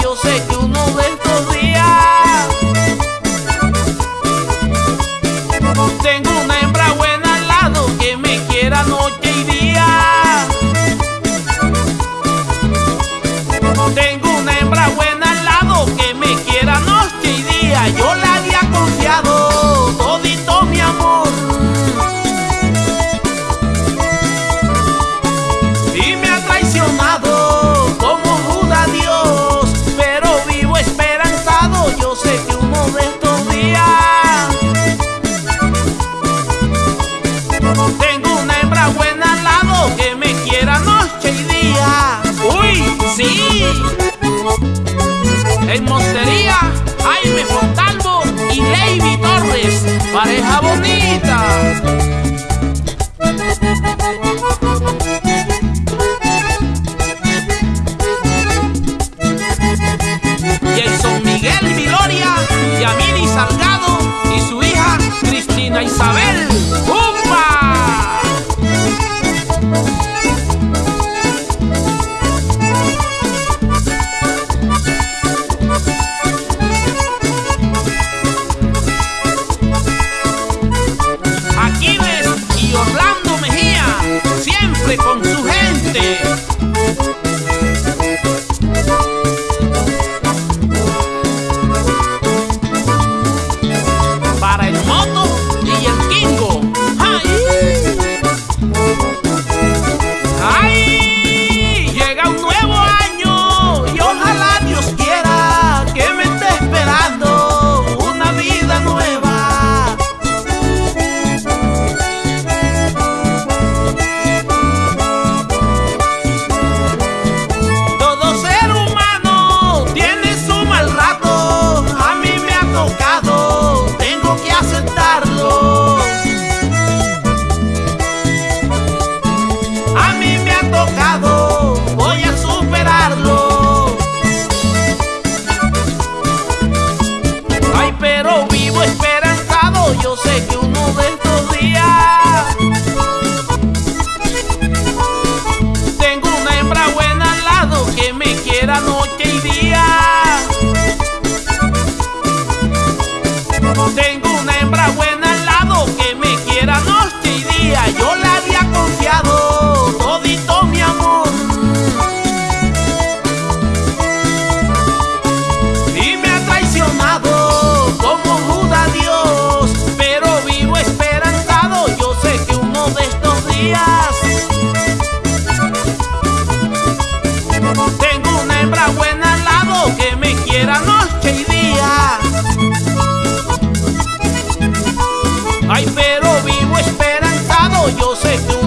Yo sé que uno de estos días Tengo una hembra buena al lado que me quiera noche y día. Tengo una hembra buena al lado que me quiera noche y día. Yo la había confiado todito mi amor. Y me ha traicionado. pareja bonita. Jason Miguel Viloria y a mí noche y día. Tengo una hembra buena al lado que me quiera noche y día. Yo la había confiado todito mi amor. Y me ha traicionado como Judas Dios, pero vivo esperanzado. Yo sé que uno de estos días. entera noche y día. Ay, pero vivo esperanzado, yo sé que